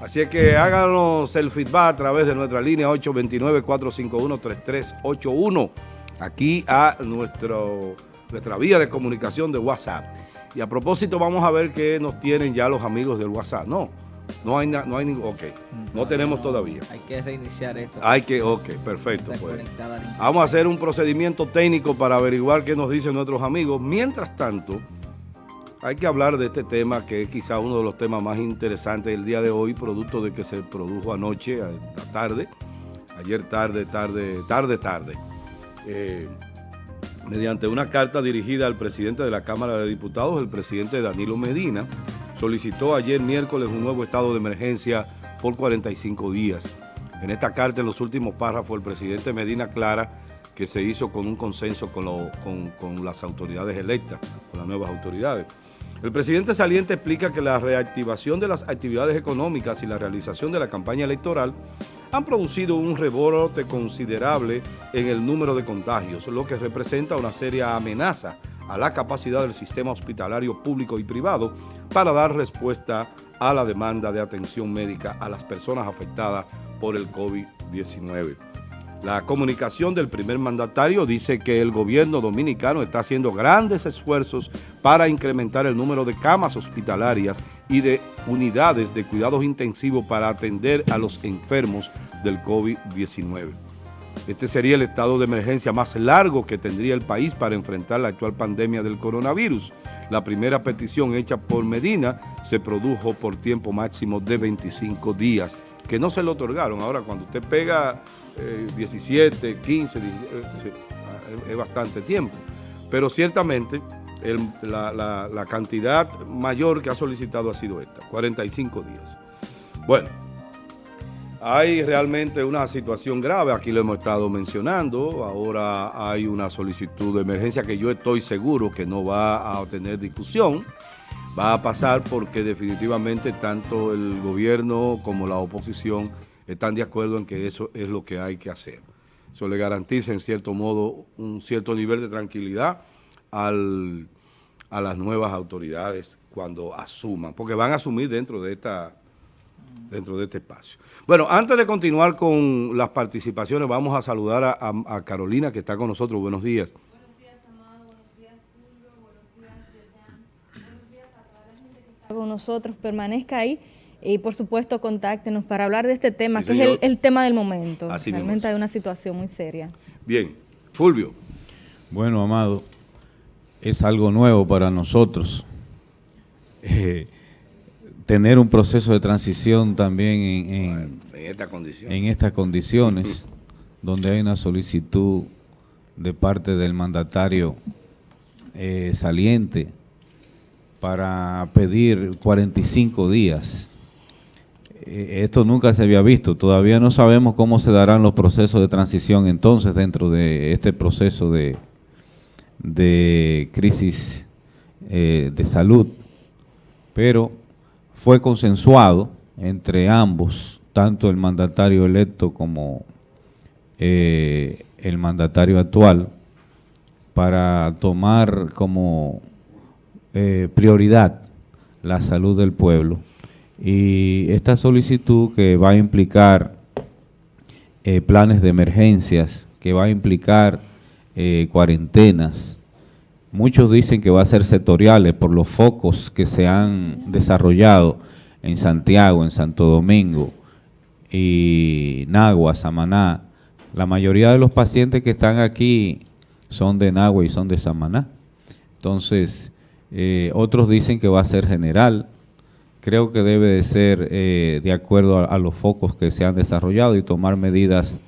Así es que háganos el feedback a través de nuestra línea 829-451-3381, aquí a nuestro, nuestra vía de comunicación de WhatsApp. Y a propósito, vamos a ver qué nos tienen ya los amigos del WhatsApp. No, no hay, no hay ningún, ok, no, tenemos todavía. Hay que reiniciar esto. Hay que, ok, perfecto. Pues. Vamos a hacer un procedimiento técnico para averiguar qué nos dicen nuestros amigos. Mientras tanto, hay que hablar de este tema que es quizá uno de los temas más interesantes del día de hoy, producto de que se produjo anoche, tarde, ayer tarde, tarde, tarde, tarde. Eh, mediante una carta dirigida al presidente de la Cámara de Diputados, el presidente Danilo Medina, solicitó ayer miércoles un nuevo estado de emergencia por 45 días. En esta carta, en los últimos párrafos, el presidente Medina aclara que se hizo con un consenso con, con las autoridades electas, con las nuevas autoridades. El presidente saliente explica que la reactivación de las actividades económicas y la realización de la campaña electoral han producido un rebrote considerable en el número de contagios, lo que representa una seria amenaza a la capacidad del sistema hospitalario público y privado para dar respuesta a la demanda de atención médica a las personas afectadas por el COVID-19. La comunicación del primer mandatario dice que el gobierno dominicano está haciendo grandes esfuerzos para incrementar el número de camas hospitalarias y de unidades de cuidados intensivos para atender a los enfermos del COVID-19. Este sería el estado de emergencia más largo que tendría el país para enfrentar la actual pandemia del coronavirus. La primera petición hecha por Medina se produjo por tiempo máximo de 25 días, que no se le otorgaron. Ahora, cuando usted pega 17, 15, es bastante tiempo. Pero ciertamente la, la, cantidad mayor que ha solicitado ha sido esta, 45 días. Bueno, hay realmente una situación grave, aquí lo hemos estado mencionando, ahora hay una solicitud de emergencia que yo estoy seguro que no va a tener discusión, va a pasar porque definitivamente tanto el gobierno como la oposición están de acuerdo en que eso es lo que hay que hacer. Eso le garantiza en cierto modo un cierto nivel de tranquilidad al, a las nuevas autoridades cuando asuman, porque van a asumir dentro de esta dentro de este espacio. Bueno, antes de continuar con las participaciones, vamos a saludar a, a, Carolina, que está con nosotros. Buenos días. Buenos días, Amado. Buenos días, Julio. Buenos días, Buenos días a toda la gente que está con nosotros. Permanezca ahí y por supuesto contáctenos para hablar de este tema, que es el, tema del momento. Realmente hay una situación muy seria. Bien, Fulvio. Bueno, Amado, es algo nuevo para nosotros. Eh, tener un proceso de transición también en, en, estas condiciones, donde hay una solicitud de parte del mandatario eh, saliente para pedir 45 días esto nunca se había visto. Todavía no sabemos cómo se darán los procesos de transición entonces dentro de este proceso de, de crisis eh, de salud, pero fue consensuado entre ambos, tanto el mandatario electo como eh, el mandatario actual, para tomar como prioridad la salud del pueblo y esta solicitud que va a implicar eh, planes de emergencias, que va a implicar eh, cuarentenas, muchos dicen que va a ser sectoriales por los focos que se han desarrollado en Santiago, en Santo Domingo y Nagua, Samaná. La mayoría de los pacientes que están aquí son de Nagua y son de Samaná. Entonces, eh, otros dicen que va a ser general, creo que debe de ser eh, de acuerdo a, los focos que se han desarrollado y tomar medidas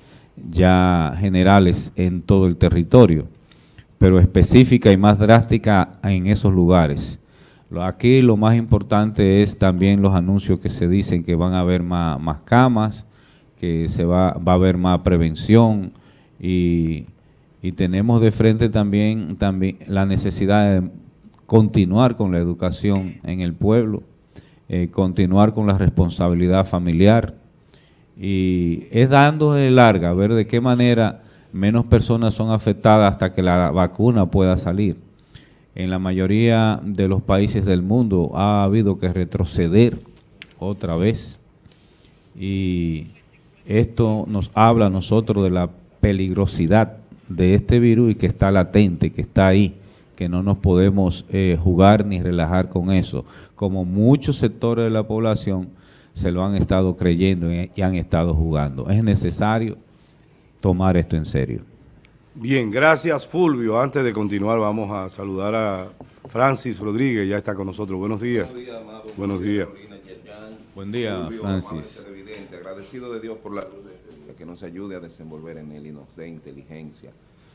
ya generales en todo el territorio, pero específica y más drástica en esos lugares. Aquí lo más importante es también los anuncios que se dicen que van a haber más, camas, que se va, va, a haber más prevención y, y tenemos de frente también, también la necesidad de continuar con la educación en el pueblo, eh, continuar con la responsabilidad familiar. Y es dándole larga, a ver de qué manera menos personas son afectadas hasta que la vacuna pueda salir. En la mayoría de los países del mundo ha habido que retroceder otra vez. Y esto nos habla a nosotros de la peligrosidad de este virus y que está latente, que está ahí, que no nos podemos eh, jugar ni relajar con eso, como muchos sectores de la población se lo han estado creyendo y han estado jugando. Es necesario tomar esto en serio. Bien, gracias Fulvio. Antes de continuar vamos a saludar a Francis Rodríguez, ya está con nosotros. Buenos días. Buenos días, amado. Buenos días. Buen día, Francis. Agradecido de Dios por la que nos ayude a desenvolver en él y nos dé inteligencia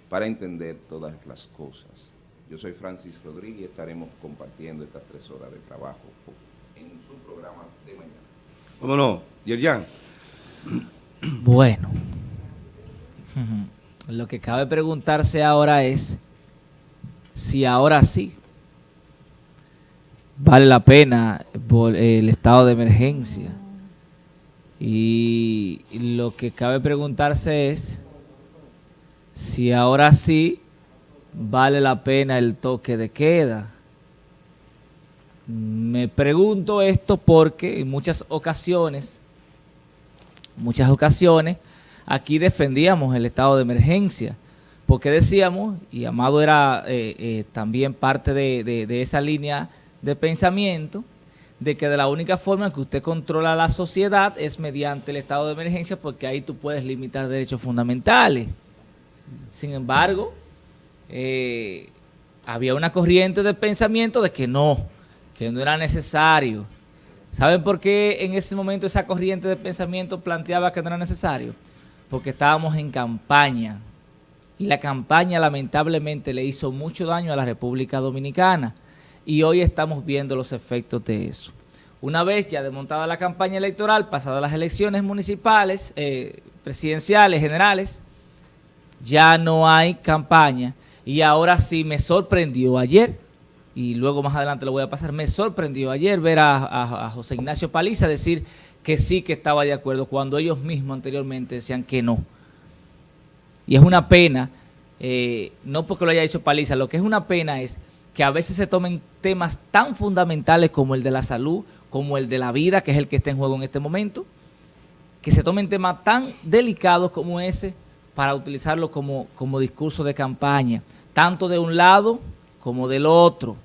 para entender todas las cosas. Yo soy Francis Rodríguez y estaremos compartiendo estas tres horas de trabajo en su programa de mañana. ¿Cómo no? Yerjan. Bueno, lo que cabe preguntarse ahora es si ahora sí vale la pena el estado de emergencia. Y lo que cabe preguntarse es si ahora sí vale la pena el toque de queda. Me pregunto esto porque en muchas ocasiones, muchas ocasiones, aquí defendíamos el estado de emergencia, porque decíamos, y Amado era eh, eh, también parte de, esa línea de pensamiento, de que de la única forma que usted controla la sociedad es mediante el estado de emergencia, porque ahí tú puedes limitar derechos fundamentales. Sin embargo, eh, había una corriente de pensamiento de que no, que no era necesario. ¿Saben por qué en ese momento esa corriente de pensamiento planteaba que no era necesario? Porque estábamos en campaña y la campaña lamentablemente le hizo mucho daño a la República Dominicana y hoy estamos viendo los efectos de eso. Una vez ya desmontada la campaña electoral, pasadas las elecciones municipales, eh, presidenciales, generales, ya no hay campaña y ahora sí me sorprendió ayer y luego más adelante lo voy a pasar, me sorprendió ayer ver a, José Ignacio Paliza decir que sí que estaba de acuerdo cuando ellos mismos anteriormente decían que no. Y es una pena, eh, no porque lo haya dicho Paliza, lo que es una pena es que a veces se tomen temas tan fundamentales como el de la salud, como el de la vida, que es el que está en juego en este momento, que se tomen temas tan delicados como ese para utilizarlo como, como discurso de campaña, tanto de un lado como del otro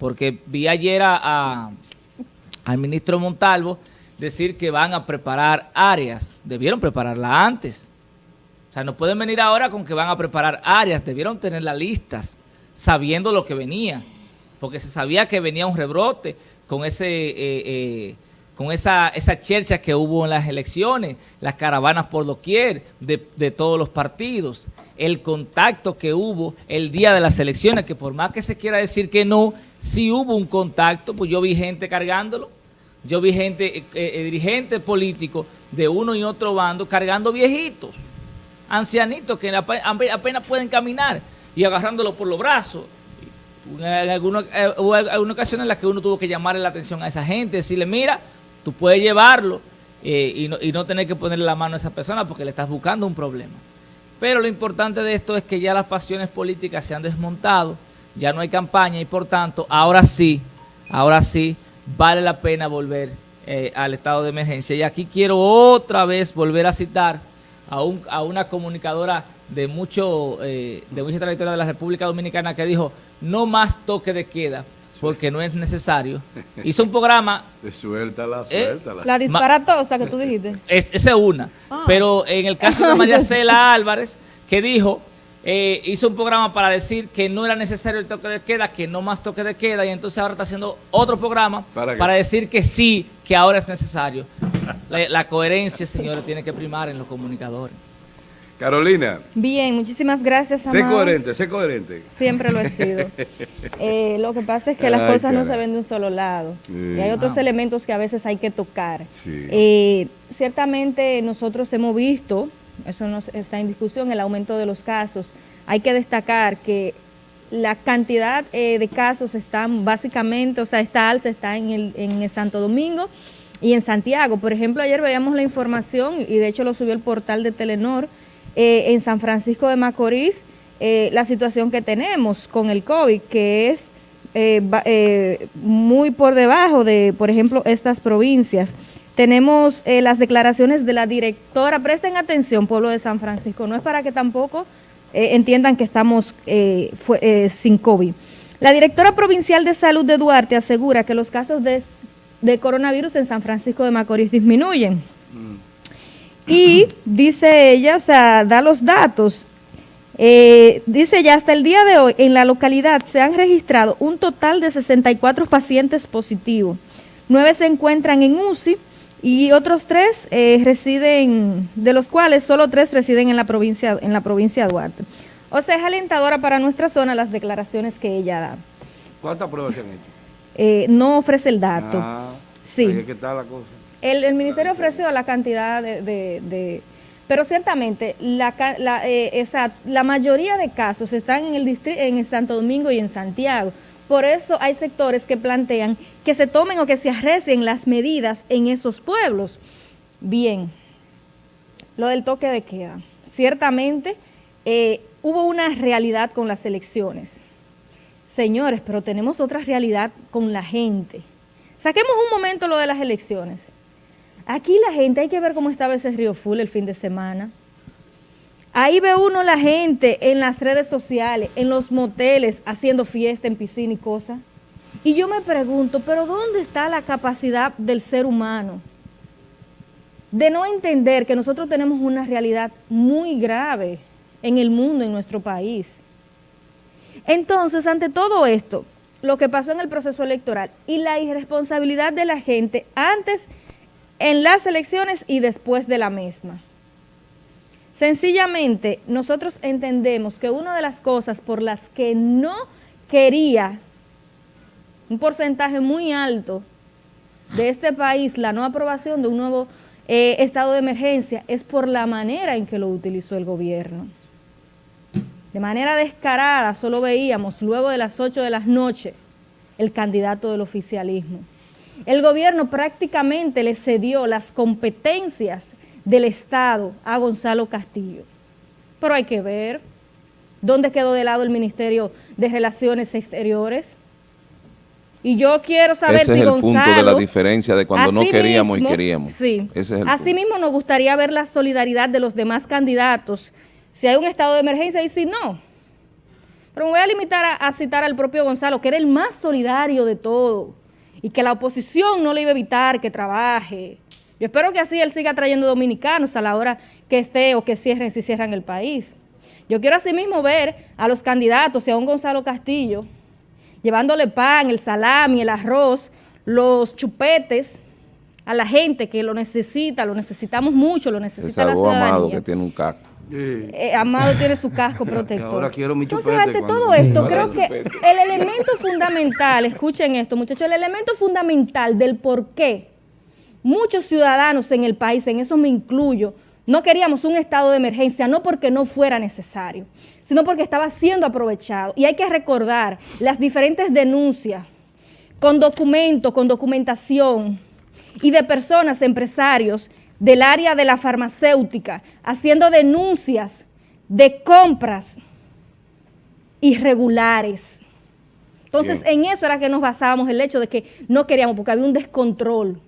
porque vi ayer a, al ministro Montalvo decir que van a preparar áreas. Debieron prepararla antes. O sea, no pueden venir ahora con que van a preparar áreas. Debieron tener las listas, sabiendo lo que venía. Porque se sabía que venía un rebrote con ese... Eh, eh, con esa, esa chercha que hubo en las elecciones, las caravanas por doquier de, de todos los partidos, el contacto que hubo el día de las elecciones, que por más que se quiera decir que no, si hubo un contacto, pues yo vi gente cargándolo, yo vi gente, eh, eh, dirigentes políticos de uno y otro bando cargando viejitos, ancianitos que apenas pueden caminar y agarrándolo por los brazos. En alguna, eh, hubo alguna ocasión en la que uno tuvo que llamarle la atención a esa gente, decirle, mira, tú puedes llevarlo y, no, y no tener que ponerle la mano a esa persona porque le estás buscando un problema. Pero lo importante de esto es que ya las pasiones políticas se han desmontado, ya no hay campaña y por tanto, ahora sí, ahora sí, vale la pena volver eh, al estado de emergencia. Y aquí quiero otra vez volver a citar a, un, a una comunicadora de mucho eh, de mucha trayectoria de la República Dominicana que dijo, no más toque de queda, porque no es necesario. Hizo un programa... Suéltala, ¿eh? suéltala. la disparatosa que tú dijiste. Es, esa es una. Ah. Pero en el caso de María Cela Álvarez, que dijo eh, hizo un programa para decir que no era necesario el toque de queda, que no más toque de queda, y entonces ahora está haciendo otro programa para, decir que sí, que ahora es necesario. la, coherencia, señores, tiene que primar en los comunicadores. Carolina. Bien, muchísimas gracias, Amado. Sé coherente, sé coherente. Siempre lo he sido. Eh, lo que pasa es que las cosas no se ven de un solo lado. Y hay otros elementos que a veces hay que tocar. Eh, ciertamente nosotros hemos visto eso no está en discusión, el aumento de los casos. Hay que destacar que la cantidad eh, de casos están básicamente, o sea, esta alza está en el, en el Santo Domingo y en Santiago. Por ejemplo, ayer veíamos la información, y de hecho lo subió el portal de Telenor, eh, en San Francisco de Macorís, eh, la situación que tenemos con el COVID, que es muy por debajo de, por ejemplo, estas provincias. tenemos eh, las declaraciones de la directora, presten atención pueblo de San Francisco, no es para que tampoco eh, entiendan que estamos sin COVID. La directora provincial de salud de Duarte asegura que los casos de, coronavirus en San Francisco de Macorís disminuyen. Mm. Y dice ella, o sea, da los datos, eh, dice ya, hasta el día de hoy en la localidad se han registrado un total de 64 pacientes positivos. Nueve se encuentran en UCI y otros tres eh, residen, de los cuales solo tres residen en la provincia, en la provincia de Duarte. O sea, es alentadora para nuestra zona las declaraciones que ella da. ¿Cuántas pruebas se han hecho? Eh, no ofrece el dato. Ah, sí. ¿Qué tal la cosa? El, ministerio ofreció la cantidad de pero ciertamente, eh, la mayoría de casos están en el, en el Santo Domingo y en Santiago. Por eso hay sectores que plantean que se tomen o que se arrecen las medidas en esos pueblos. Bien, lo del toque de queda. Ciertamente eh, hubo una realidad con las elecciones. Señores, pero tenemos otra realidad con la gente. Saquemos un momento lo de las elecciones. Aquí la gente, hay que ver cómo estaba ese río full el fin de semana. Ahí ve uno la gente en las redes sociales, en los moteles, haciendo fiesta en piscina y cosas. Y yo me pregunto, ¿pero dónde está la capacidad del ser humano? De no entender que nosotros tenemos una realidad muy grave en el mundo, en nuestro país. Entonces, ante todo esto, lo que pasó en el proceso electoral y la irresponsabilidad de la gente antes en las elecciones y después de la misma. Sencillamente, nosotros entendemos que una de las cosas por las que no quería un porcentaje muy alto de este país la no aprobación de un nuevo eh, estado de emergencia es por la manera en que lo utilizó el gobierno. De manera descarada, solo veíamos luego de las 8 de la noche el candidato del oficialismo. El gobierno prácticamente le cedió las competencias del Estado a Gonzalo Castillo. Pero hay que ver dónde quedó de lado el Ministerio de Relaciones Exteriores. Y yo quiero saber Ese si es el punto de la diferencia de cuando no queríamos y queríamos. Sí. Asimismo nos gustaría ver la solidaridad de los demás candidatos, si hay un estado de emergencia y si no. Pero me voy a limitar a citar al propio Gonzalo, que era el más solidario de todo y que la oposición no le iba a evitar que trabaje. Yo espero que así él siga trayendo dominicanos a la hora que esté o que cierren, si cierran el país. Yo quiero asimismo ver a los candidatos y a un Gonzalo Castillo llevándole pan, el salami, el arroz, los chupetes a la gente que lo necesita, lo necesitamos mucho, lo necesita la ciudadanía. Amado que tiene un Eh, Amado tiene su casco protector. Ahora quiero mi Entonces, ante todo esto, creo que el elemento fundamental, escuchen esto muchachos, el elemento fundamental del por qué muchos ciudadanos en el país, en eso me incluyo, no queríamos un estado de emergencia, no porque no fuera necesario, sino porque estaba siendo aprovechado. Y hay que recordar las diferentes denuncias con documentos, con documentación y de personas, empresarios, del área de la farmacéutica haciendo denuncias de compras irregulares. Entonces, en eso era que nos basábamos el hecho de que no queríamos, porque había un descontrol.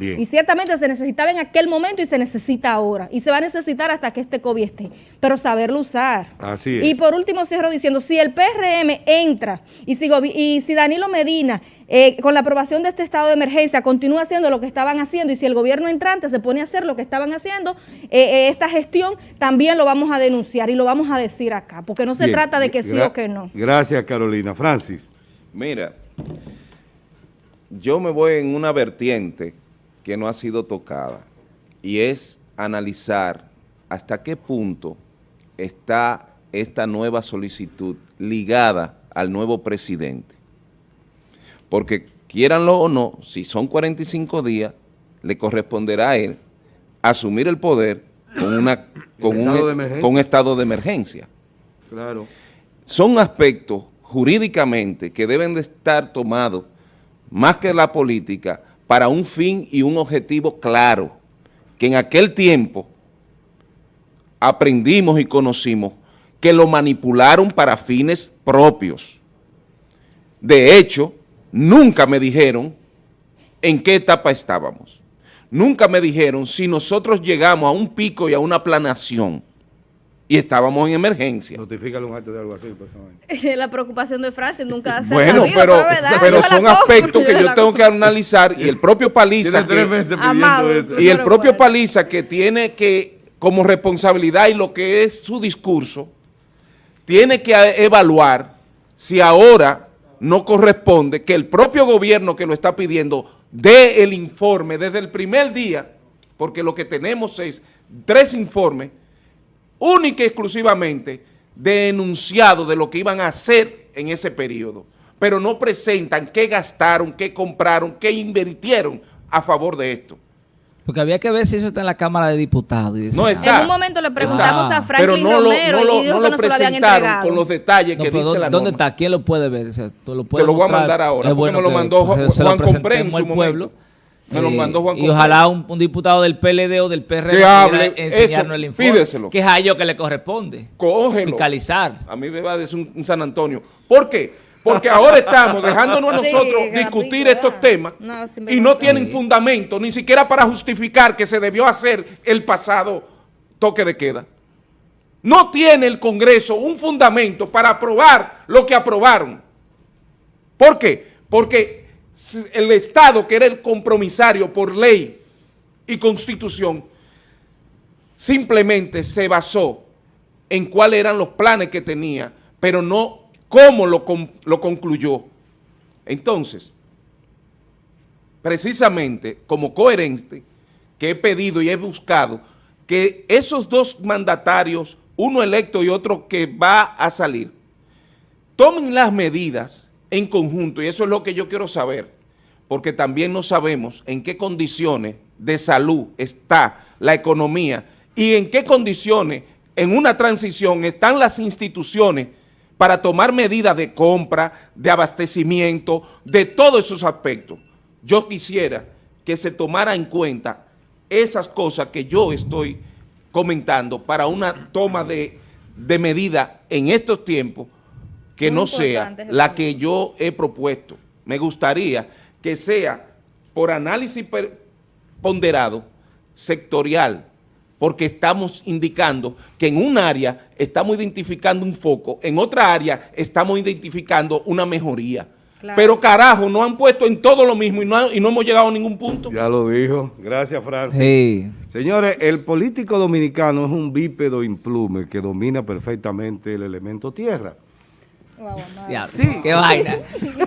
Y ciertamente se necesitaba en aquel momento y se necesita ahora. Y se va a necesitar hasta que este COVID esté. Pero saberlo usar. Así es. Y por último cierro diciendo, si el PRM entra y si, y si Danilo Medina, eh, con la aprobación de este estado de emergencia, continúa haciendo lo que estaban haciendo y si el gobierno entrante se pone a hacer lo que estaban haciendo, eh, eh, esta gestión también lo vamos a denunciar y lo vamos a decir acá. Porque no se trata de que sí o que no. Gracias, Carolina. Francis. Mira, yo me voy en una vertiente que no ha sido tocada y es analizar hasta qué punto está esta nueva solicitud ligada al nuevo presidente. Porque quieranlo o no, si son 45 días, le corresponderá a él asumir el poder con, una, con, un, con estado de emergencia. Claro. Son aspectos jurídicamente que deben de estar tomados más que la política para un fin y un objetivo claro, que en aquel tiempo aprendimos y conocimos que lo manipularon para fines propios. De hecho, nunca me dijeron en qué etapa estábamos. nunca me dijeron si nosotros llegamos a un pico y a una planación y estábamos en emergencia. Notifícale un acto de algo así. Pues, la preocupación de Francia nunca se Bueno, pero, pero, son aspectos que yo tengo que analizar y el propio Paliza y el propio Paliza que tiene que, como responsabilidad y lo que es su discurso, tiene que evaluar si ahora no corresponde que el propio gobierno que lo está pidiendo dé el informe desde el primer día, porque lo que tenemos es tres informes única y exclusivamente de enunciado de lo que iban a hacer en ese periodo, pero no presentan qué gastaron, qué compraron, qué invirtieron a favor de esto. Porque había que ver si eso está en la Cámara de Diputados. no está. En un momento le preguntamos a Franklin no Romero lo, y dijo que no se lo habían entregado. con los detalles que dice la ¿Dónde está? ¿Quién lo puede ver? Te lo voy a mandar ahora, porque me lo mandó Juan Compré en su pueblo. Me lo mandó Juan Y ojalá un, diputado del PLD o del PRD que hable enseñarnos el informe. Pídeselo. Que es a ellos que le corresponde. Cógelo. Fiscalizar. A mí me va a decir un, San Antonio. ¿Por qué? Porque ahora estamos dejándonos a nosotros discutir estos temas y no tienen fundamento, ni siquiera para justificar que se debió hacer el pasado toque de queda. No tiene el Congreso un fundamento para aprobar lo que aprobaron. ¿Por qué? Porque el Estado, que era el compromisario por ley y constitución, simplemente se basó en cuáles eran los planes que tenía, pero no cómo lo, lo concluyó. Entonces, precisamente como coherente, que he pedido y he buscado que esos dos mandatarios, uno electo y otro que va a salir, tomen las medidas en conjunto, y eso es lo que yo quiero saber, porque también no sabemos en qué condiciones de salud está la economía y en qué condiciones en una transición están las instituciones para tomar medidas de compra, de abastecimiento, de todos esos aspectos. Yo quisiera que se tomara en cuenta esas cosas que yo estoy comentando para una toma de, de medida en estos tiempos que no sea la que yo he propuesto. Me gustaría que sea por análisis ponderado, sectorial, porque estamos indicando que en un área estamos identificando un foco, en otra área estamos identificando una mejoría. Pero carajo, no han puesto en todo lo mismo y no, y no hemos llegado a ningún punto. Ya lo dijo. Gracias, Francis. Señores, el político dominicano es un bípedo implume que domina perfectamente el elemento tierra sí. Qué vaina.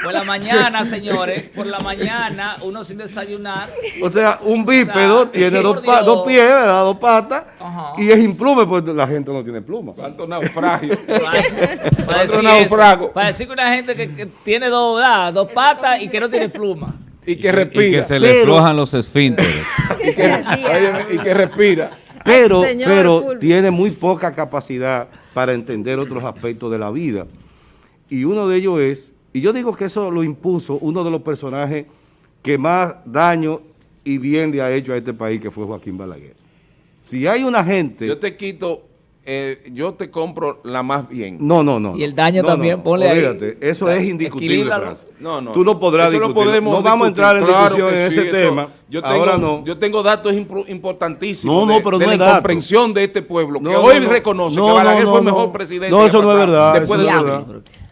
Por la mañana, señores, por la mañana, uno sin desayunar. O sea, un bípedo tiene dos, dos, pies, dos patas, y es implume, porque la gente no tiene pluma. ¿Cuánto naufragio? para, decir naufrago? para decir que una gente que, tiene dos, dos patas y que no tiene pluma. Y que respira. Y que se le flojan los esfínteres. y, que, y que respira. Pero, pero tiene muy poca capacidad para entender otros aspectos de la vida y uno de ellos es, y yo digo que eso lo impuso uno de los personajes que más daño y bien le ha hecho a este país, que fue Joaquín Balaguer. Si hay una gente... Yo te quito, eh, yo te compro la más bien. No, no, no. Y el daño también, ponle ahí. Eso es indiscutible, Francis. No, no. Tú no podrás discutir. No vamos a entrar en discusión en ese tema. Yo tengo, Ahora no. Yo tengo datos importantísimos no, no, pero de, no la comprensión de este pueblo, que hoy reconoce que Balaguer fue el mejor presidente. No, eso no es verdad. Después de verdad.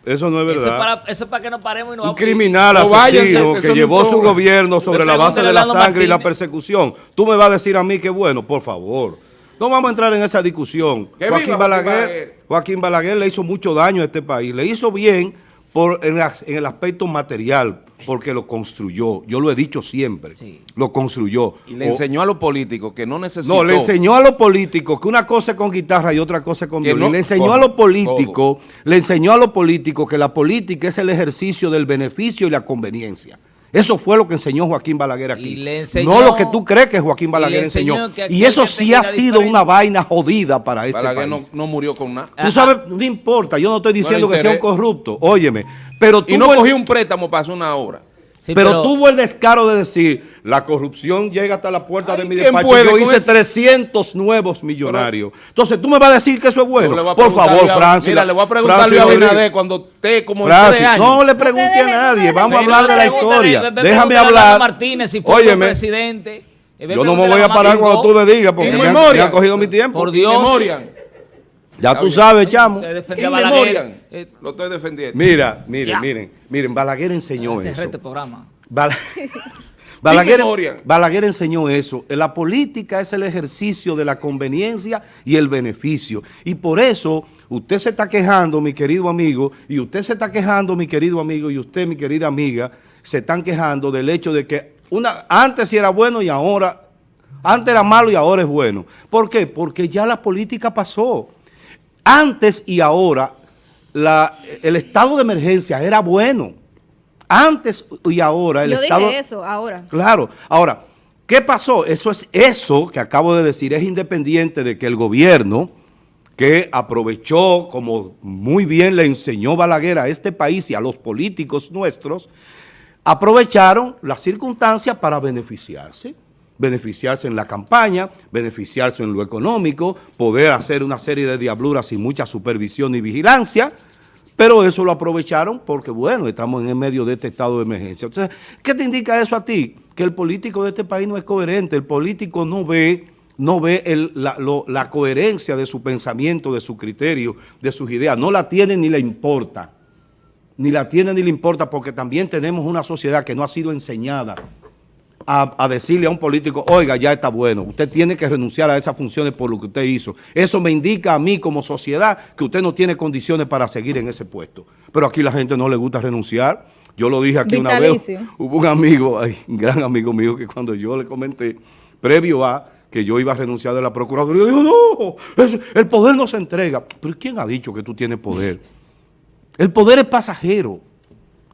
Eso no es verdad. Eso es para, eso para que nos paremos y nos Un criminal asesino que llevó su gobierno sobre la base de la sangre y la persecución. Tú me vas a decir a mí que bueno, por favor. No vamos a entrar en esa discusión. Joaquín Balaguer, Joaquín Balaguer le hizo mucho daño a este país. Le hizo bien por, en, el aspecto material, porque lo construyó. Yo lo he dicho siempre. Lo construyó. Y le enseñó a los políticos que no necesitó. No, le enseñó a los políticos que una cosa es con guitarra y otra cosa es con violín. le enseñó a los políticos, le enseñó a los políticos que la política es el ejercicio del beneficio y la conveniencia. Eso fue lo que enseñó Joaquín Balaguer aquí. no lo que tú crees que Joaquín Balaguer enseñó. Y eso sí ha sido una vaina jodida para este Balaguer país. No, murió con nada. Tú sabes, no importa, yo no estoy diciendo que sea un corrupto, óyeme. Pero tú y no cogí un préstamo para hacer una obra pero, tuvo el descaro de decir, la corrupción llega hasta la puerta de mi despacho. Yo hice 300 nuevos millonarios. Entonces, tú me vas a decir que eso es bueno. Por favor, Francis. Mira, le voy a preguntar a Abinader cuando esté como Francis, años. No le pregunte a nadie. Vamos a hablar de la historia. Déjame hablar. Martínez, si fue presidente. Yo no me voy a parar cuando tú me digas porque me han, cogido mi tiempo. Por Dios. Ya tú sabes, chamo. Eh, Lo estoy defendiendo. Mira, miren, miren, miren, Balaguer enseñó eso. Este programa. Balaguer, Balaguer, enseñó eso. La política es el ejercicio de la conveniencia y el beneficio. Y por eso usted se está quejando, mi querido amigo, y usted se está quejando, mi querido amigo, y usted, mi querida amiga, se están quejando del hecho de que una, antes era bueno y ahora, antes era malo y ahora es bueno. ¿Por qué? Porque ya la política pasó. Antes y ahora, el estado de emergencia era bueno. Antes y ahora el Yo estado... dije eso, ahora. Claro. Ahora, ¿qué pasó? Eso es eso que acabo de decir, es independiente de que el gobierno que aprovechó, como muy bien le enseñó Balaguer a este país y a los políticos nuestros, aprovecharon las circunstancias para beneficiarse beneficiarse en la campaña, beneficiarse en lo económico, poder hacer una serie de diabluras sin mucha supervisión y vigilancia, pero eso lo aprovecharon porque, bueno, estamos en el medio de este estado de emergencia. Entonces, ¿qué te indica eso a ti? Que el político de este país no es coherente, el político no ve no ve la, la coherencia de su pensamiento, de su criterio, de sus ideas, no la tiene ni le importa, ni la tiene ni le importa porque también tenemos una sociedad que no ha sido enseñada a, decirle a un político, oiga, ya está bueno, usted tiene que renunciar a esas funciones por lo que usted hizo. Eso me indica a mí como sociedad que usted no tiene condiciones para seguir en ese puesto. Pero aquí la gente no le gusta renunciar. Yo lo dije aquí una vez, hubo un amigo, un gran amigo mío, que cuando yo le comenté, previo a que yo iba a renunciar de la Procuraduría, dijo, no, el poder no se entrega. Pero ¿quién ha dicho que tú tienes poder? El poder es pasajero.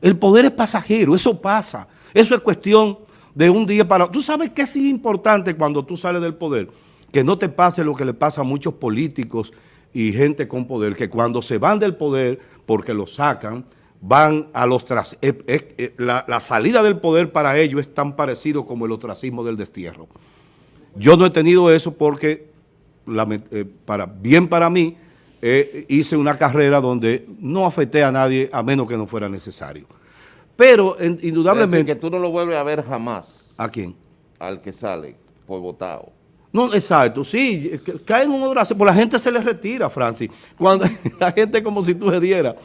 El poder es pasajero, eso pasa. Eso es cuestión de un día para otro. ¿Tú sabes qué es importante cuando tú sales del poder? Que no te pase lo que le pasa a muchos políticos y gente con poder, que cuando se van del poder, porque lo sacan, van a los tras... Eh, eh, eh, la, salida del poder para ellos es tan parecido como el ostracismo del destierro. Yo no he tenido eso porque, para, bien para mí, hice una carrera donde no afecté a nadie a menos que no fuera necesario. Pero indudablemente... que tú no lo vuelves a ver jamás. ¿A quién? Al que sale por votado. No, exacto, sí, cae en un odrazo, por la gente se le retira, Francis. Cuando la gente como si tú se diera.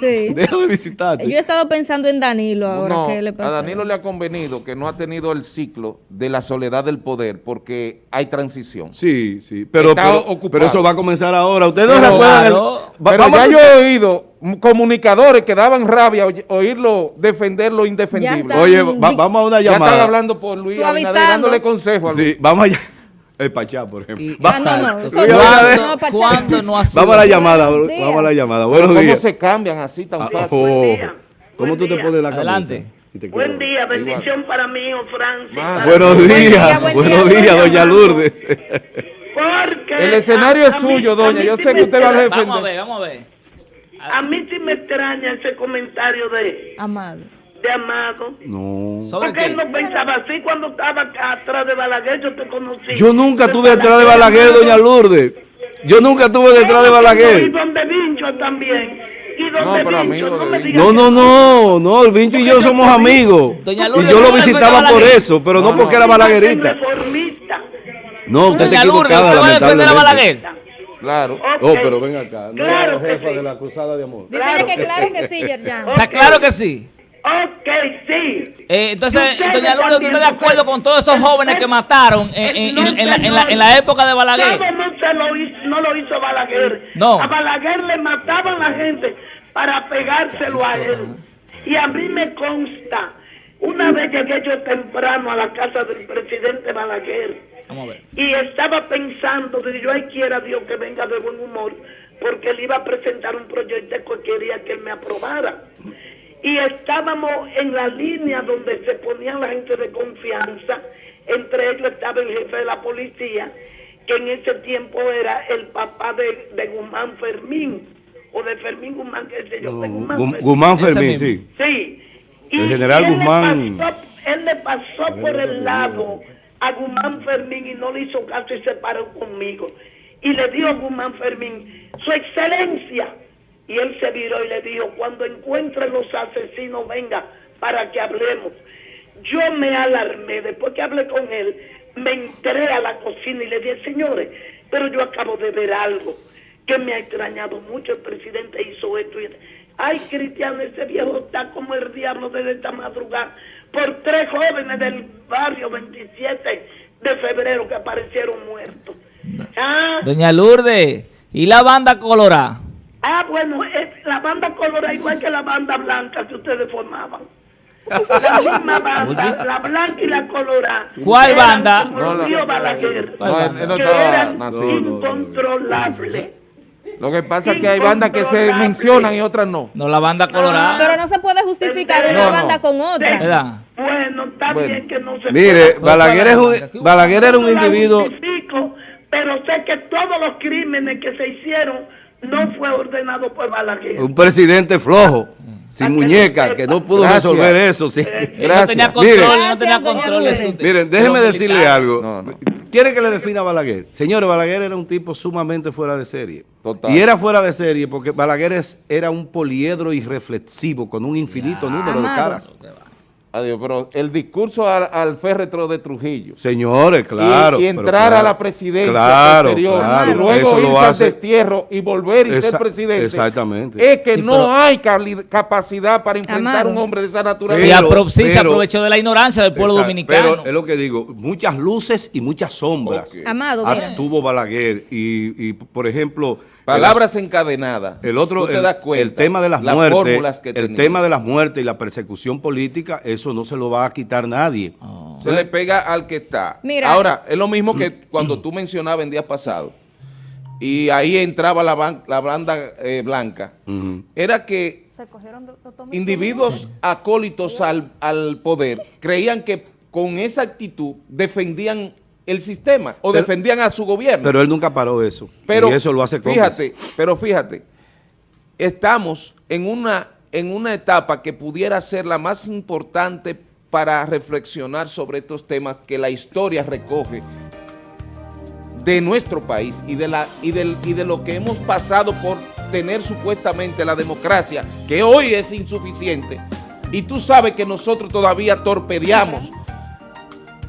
Sí. Deja de visitarte. Yo he estado pensando en Danilo ahora. ¿qué le pasa? A Danilo le ha convenido que no ha tenido el ciclo de la soledad del poder porque hay transición. Sí, sí, pero, pero, eso va a comenzar ahora. Ustedes no recuerdan. pero ya yo he oído comunicadores que daban rabia oírlo defender lo indefendible. Oye, vamos a una llamada. Ya están hablando por Luis, dándole consejos. Sí, vamos allá. El Pachá, por ejemplo. ah, no, no, ¿Cuándo, no, ha sido? Vamos a la llamada, vamos a la llamada. Buenos ¿Cómo días. ¿Cómo se cambian así tan ah, fácil? Oh. ¿Cómo tú te pones la camisa? Adelante. Buen día, bendición para mí, hijo Francis. Buenos días, buenos días, doña Lourdes. Porque el escenario es suyo, doña. Yo sé que usted va a defender. Vamos a ver, vamos a ver. A mí sí me extraña ese comentario de... Amado de Amado. No. Porque él no pensaba así cuando estaba atrás de Balaguer, yo te conocí. Yo nunca estuve detrás de Balaguer, doña Lourdes. Yo nunca estuve detrás de Balaguer. Y donde Vincho también. Y donde no, Vincho, no, me no, no, no, no, el Vincho y yo somos amigos. Doña Lourdes, y yo lo visitaba por eso, pero no, porque era balaguerita. No, usted está equivocada, lamentablemente. Claro. Oh, pero ven acá. No claro jefa de la Cruzada de Amor. Dice que claro que sí, Yerjan. O sea, claro que sí. Ok, sí. Eh, entonces, doña Lourdes, ¿usted está de acuerdo con todos esos jóvenes que mataron en, la, época de Balaguer? No, no, lo hizo, no lo hizo Balaguer. No. A Balaguer le mataban la gente para pegárselo a él. Y a mí me consta, una vez llegué yo temprano a la casa del presidente Balaguer. Vamos a ver. Y estaba pensando, que yo ay quiera Dios que venga de buen humor, porque él iba a presentar un proyecto que quería que él me aprobara y estábamos en la línea donde se ponían la gente de confianza, entre ellos estaba el jefe de la policía, que en ese tiempo era el papá de, Guzmán Fermín, o de Fermín Guzmán, qué sé yo, Guzmán, Fermín, sí. Sí. Y el general Guzmán. él le pasó por el lado a Guzmán Fermín y no le hizo caso y se paró conmigo. Y le dijo a Guzmán Fermín, su excelencia, y él se viró y le dijo, cuando encuentren los asesinos, venga para que hablemos. Yo me alarmé, después que hablé con él, me entré a la cocina y le dije, señores, pero yo acabo de ver algo que me ha extrañado mucho. El presidente hizo esto. Y... Ay, Cristiano, ese viejo está como el diablo desde esta madrugada por tres jóvenes del barrio 27 de febrero que aparecieron muertos. Ah. Doña Lourdes, ¿y la banda colorada? Ah, bueno, es la banda colorada igual que la banda blanca que ustedes formaban. La misma banda, la blanca y la colorada. ¿Cuál banda? Como no, no, Balaguer, no, que eran incontrolables. Lo que pasa es que hay bandas que se mencionan y otras no. No, la banda colorada. Pero no se puede justificar una banda con otra. ¿Verdad? Bueno, está bien que no se Mire, Balaguer, es un, Balaguer era un individuo... Pero sé que todos los crímenes que se hicieron no fue ordenado por Balaguer. Un presidente flojo sin muñeca, que no pudo resolver eso. Sí. No tenía control, no tenía control. Miren, déjeme decirle algo. ¿Quiere que le defina a Balaguer? Señores, Balaguer era un tipo sumamente fuera de serie. Y era fuera de serie porque Balaguer era un poliedro irreflexivo con un infinito número de caras. Adiós, pero el discurso al, féretro de Trujillo. Señores, claro. Y, entrar a la presidencia claro, claro, y luego irse al destierro y volver y ser presidente. Exactamente. Es que no hay capacidad para enfrentar a un hombre de esa naturaleza. Sí, se aprovechó de la ignorancia del pueblo dominicano. Pero es lo que digo, muchas luces y muchas sombras. Amado, mira. Tuvo Balaguer y, y por ejemplo Palabras encadenadas. El otro, el, tema de las, muertes, el tema de las muertes y la persecución política, eso no se lo va a quitar nadie. Oh. Se le pega al que está. Ahora, es lo mismo que cuando tú mencionabas en días pasados, y ahí entraba la, la banda eh, blanca, era que individuos acólitos al, al poder creían que con esa actitud defendían el sistema o defendían a su gobierno. Pero él nunca paró eso. Pero, y eso lo hace Fíjate, pero fíjate, estamos en una, en una etapa que pudiera ser la más importante para reflexionar sobre estos temas que la historia recoge de nuestro país y de, la, y, del, y de lo que hemos pasado por tener supuestamente la democracia, que hoy es insuficiente, y tú sabes que nosotros todavía torpedeamos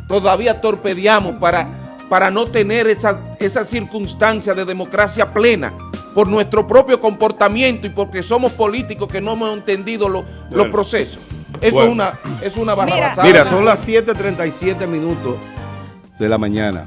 todavía torpedeamos para, para no tener esa, esa circunstancia de democracia plena por nuestro propio comportamiento y porque somos políticos que no hemos entendido los procesos. Eso es una, es una Mira, son las 7.37 minutos de la mañana.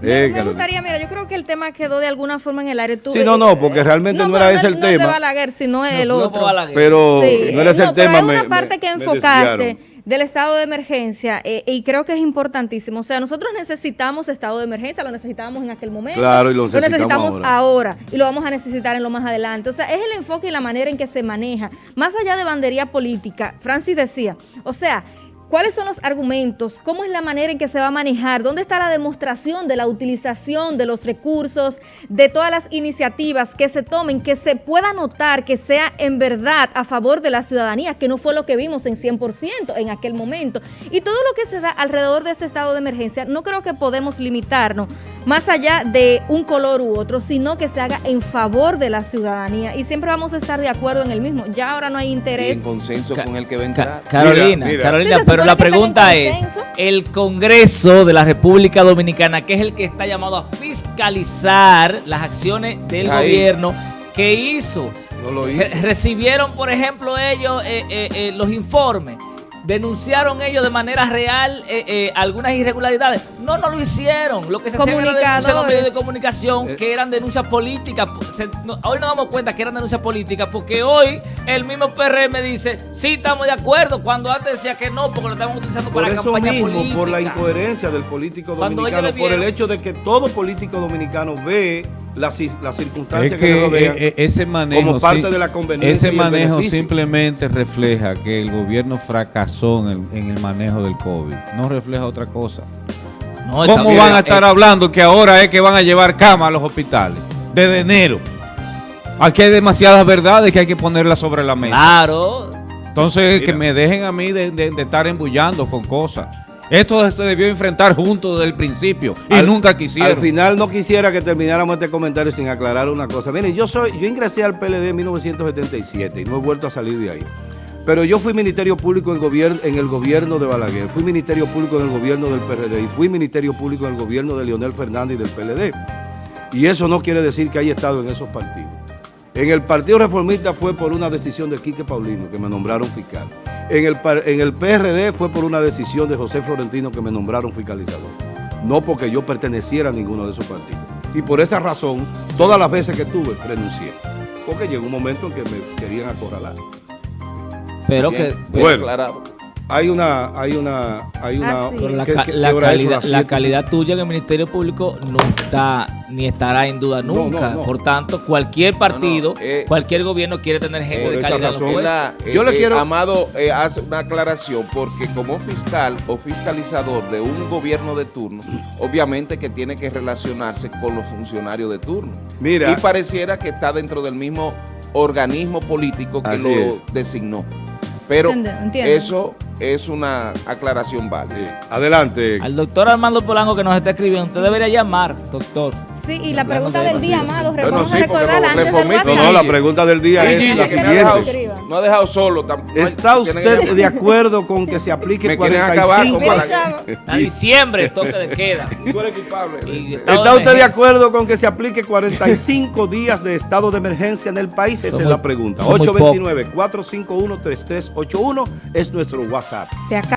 Me, gustaría, mira, yo creo que el tema quedó de alguna forma en el aire. sí, no, no, porque realmente no, era ese el tema. No de Balaguer, sino el otro. Pero no era ese el tema. Pero hay una parte que enfocaste del estado de emergencia eh, y creo que es importantísimo. O sea, nosotros necesitamos estado de emergencia, lo necesitábamos en aquel momento. Claro, y lo necesitamos, ahora. y lo vamos a necesitar en lo más adelante. O sea, es el enfoque y la manera en que se maneja. Más allá de bandería política, Francis decía, o sea, ¿Cuáles son los argumentos? ¿Cómo es la manera en que se va a manejar? ¿Dónde está la demostración de la utilización de los recursos, de todas las iniciativas que se tomen, que se pueda notar que sea en verdad a favor de la ciudadanía, que no fue lo que vimos en 100% en aquel momento? Y todo lo que se da alrededor de este estado de emergencia, no creo que podemos limitarnos más allá de un color u otro, sino que se haga en favor de la ciudadanía. Y siempre vamos a estar de acuerdo en el mismo. Ya ahora no hay interés. en consenso con el que venga. Carolina, Carolina, pero la pregunta es, el Congreso de la República Dominicana, que es el que está llamado a fiscalizar las acciones del gobierno, ¿qué hizo? No lo hizo. Recibieron, por ejemplo, ellos eh, eh, eh, los informes denunciaron ellos de manera real eh, eh, algunas irregularidades. No, no lo hicieron. Lo que se hacía era los medios de comunicación eh. que eran denuncias políticas. hoy nos damos cuenta que eran denuncias políticas porque hoy el mismo PRM dice, sí, estamos de acuerdo, cuando antes decía que no, porque lo estaban utilizando para eso campaña mismo, Por la incoherencia del político dominicano, por el hecho de que todo político dominicano ve las, circunstancias que, le rodean e, e, ese manejo, como parte de la conveniencia. Ese manejo simplemente refleja que el gobierno fracasó en el, en el manejo del COVID. No refleja otra cosa. ¿Cómo van a estar hablando que ahora es que van a llevar cama a los hospitales? Desde enero. Aquí hay demasiadas verdades que hay que ponerlas sobre la mesa. Claro. Entonces, que me dejen a mí de, de estar embullando con cosas. Esto se debió enfrentar junto desde el principio y nunca quisieron. Al final no quisiera que termináramos este comentario sin aclarar una cosa. Miren, yo soy, yo ingresé al PLD en 1977 y no he vuelto a salir de ahí. Pero yo fui Ministerio Público en, el gobierno de Balaguer, fui Ministerio Público en el gobierno del PRD y fui Ministerio Público en el gobierno de Leonel Fernández y del PLD. Y eso no quiere decir que haya estado en esos partidos. En el Partido Reformista fue por una decisión de Quique Paulino, que me nombraron fiscal. En el, en el PRD fue por una decisión de José Florentino, que me nombraron fiscalizador. No porque yo perteneciera a ninguno de esos partidos. Y por esa razón, todas las veces que tuve, renuncié. Porque llegó un momento en que me querían acorralar. Pero que... Bueno, hay una, hay una, hay una. Ah, la, calidad, la, calidad, tuya en el Ministerio Público no está ni estará en duda nunca. Por tanto, cualquier partido, eh, cualquier gobierno quiere tener gente de calidad. Yo le eh, quiero. Amado eh, hace una aclaración porque como fiscal o fiscalizador de un gobierno de turno, obviamente que tiene que relacionarse con los funcionarios de turno. Mira. Y pareciera que está dentro del mismo organismo político que lo designó. Pero eso es una aclaración válida. Adelante. Al doctor Armando Polanco que nos está escribiendo, usted debería llamar, doctor. Sí, y la pregunta del día, Amado, vamos a recordar antes del No, no, la pregunta del día es la siguiente. no ha dejado solo. ¿Está usted de acuerdo con que se aplique me 45? A diciembre, toque de queda. ¿Está usted de acuerdo con que se aplique 45 días de estado de emergencia en el país? Esa es la pregunta. 829-451-3381 es nuestro WhatsApp. Se acaba